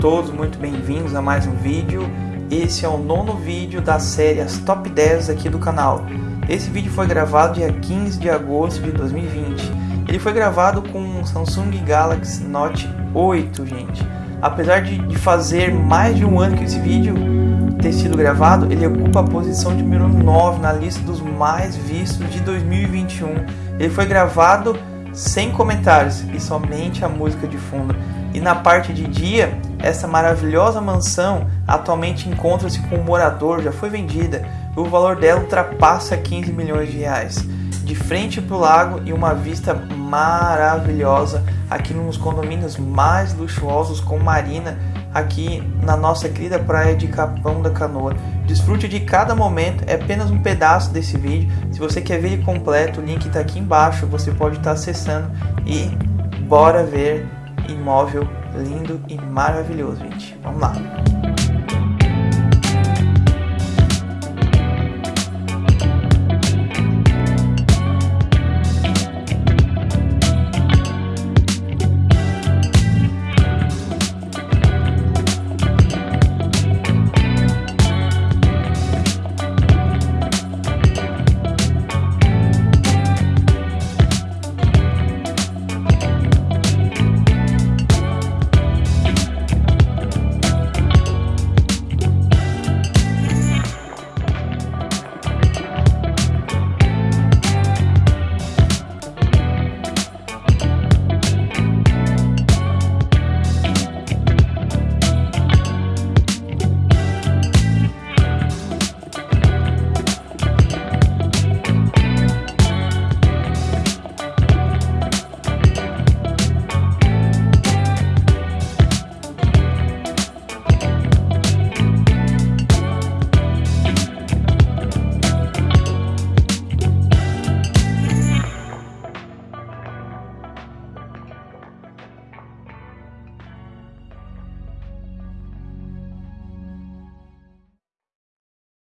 todos, muito bem-vindos a mais um vídeo. Esse é o nono vídeo da série As Top 10 aqui do canal. Esse vídeo foi gravado dia 15 de agosto de 2020. Ele foi gravado com um Samsung Galaxy Note 8, gente. Apesar de, de fazer mais de um ano que esse vídeo ter sido gravado, ele ocupa a posição de número 9 na lista dos mais vistos de 2021. Ele foi gravado sem comentários e somente a música de fundo. E na parte de dia, essa maravilhosa mansão atualmente encontra-se com um morador, já foi vendida. E o valor dela ultrapassa 15 milhões de reais. De frente para o lago e uma vista maravilhosa aqui nos condomínios mais luxuosos com marina aqui na nossa querida praia de Capão da Canoa. Desfrute de cada momento, é apenas um pedaço desse vídeo. Se você quer ver ele completo, o link está aqui embaixo, você pode estar acessando e bora ver imóvel lindo e maravilhoso, gente. Vamos lá.